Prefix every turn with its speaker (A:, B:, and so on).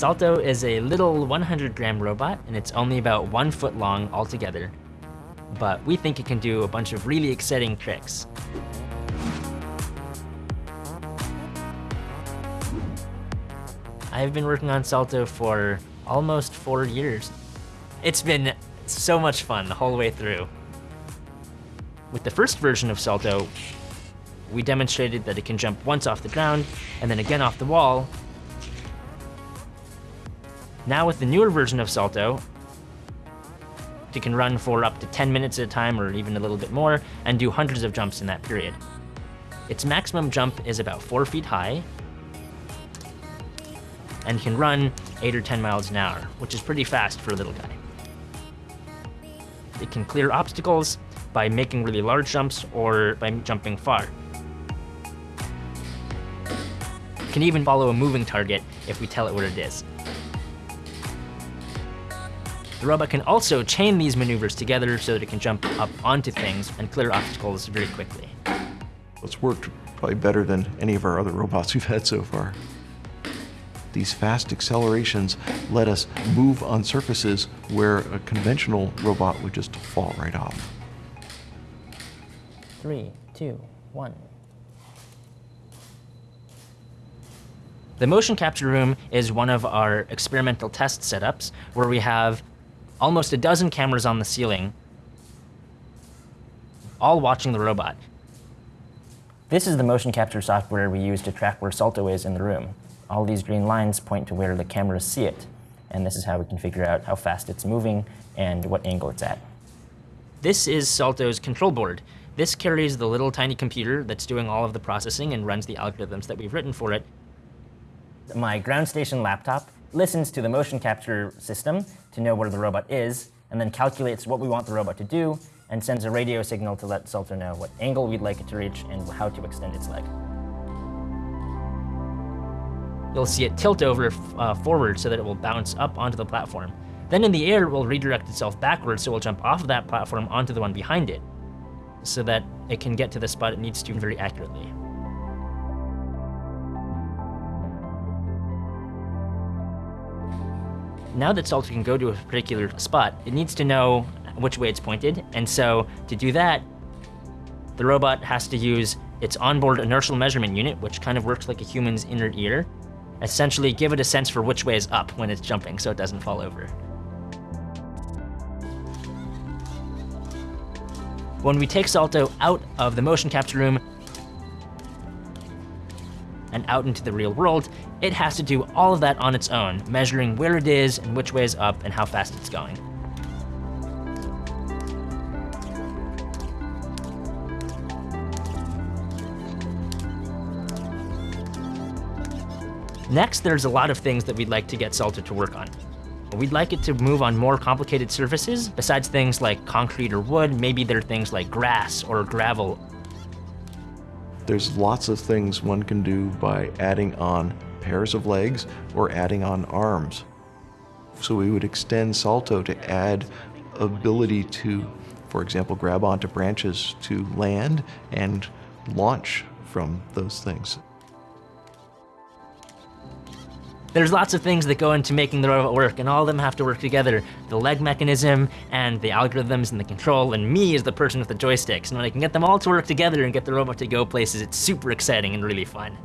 A: Salto is a little 100 gram robot and it's only about one foot long altogether. But we think it can do a bunch of really exciting tricks. I've been working on Salto for almost four years. It's been so much fun the whole way through. With the first version of Salto, we demonstrated that it can jump once off the ground and then again off the wall. Now with the newer version of Salto, it can run for up to 10 minutes at a time or even a little bit more and do hundreds of jumps in that period. Its maximum jump is about four feet high and can run eight or 10 miles an hour, which is pretty fast for a little guy. It can clear obstacles by making really large jumps or by jumping far. It can even follow a moving target if we tell it what it is. The robot can also chain these maneuvers together so that it can jump up onto things and clear obstacles very quickly.
B: It's worked probably better than any of our other robots we've had so far. These fast accelerations let us move on surfaces where a conventional robot would just fall right off.
A: Three, two, one. The motion capture room is one of our experimental test setups where we have almost a dozen cameras on the ceiling, all watching the robot. This is the motion capture software we use to track where Salto is in the room. All these green lines point to where the cameras see it, and this is how we can figure out how fast it's moving and what angle it's at. This is Salto's control board. This carries the little tiny computer that's doing all of the processing and runs the algorithms that we've written for it. My ground station laptop listens to the motion capture system to know where the robot is, and then calculates what we want the robot to do, and sends a radio signal to let Salto know what angle we'd like it to reach and how to extend its leg. You'll see it tilt over uh, forward so that it will bounce up onto the platform. Then in the air, it will redirect itself backwards, so it will jump off of that platform onto the one behind it, so that it can get to the spot it needs to very accurately. Now that Salto can go to a particular spot, it needs to know which way it's pointed, and so to do that, the robot has to use its onboard inertial measurement unit, which kind of works like a human's inner ear, essentially give it a sense for which way is up when it's jumping so it doesn't fall over. When we take Salto out of the motion capture room and out into the real world, it has to do all of that on its own, measuring where it is and which way is up and how fast it's going. Next, there's a lot of things that we'd like to get Salto to work on. We'd like it to move on more complicated surfaces, besides things like concrete or wood, maybe there are things like grass or gravel.
B: There's lots of things one can do by adding on pairs of legs or adding on arms. So we would extend Salto to add ability to, for example, grab onto branches to land and launch from those things.
A: There's lots of things that go into making the robot work, and all of them have to work together. The leg mechanism, and the algorithms, and the control, and me as the person with the joysticks. And when I can get them all to work together and get the robot to go places, it's super exciting and really fun.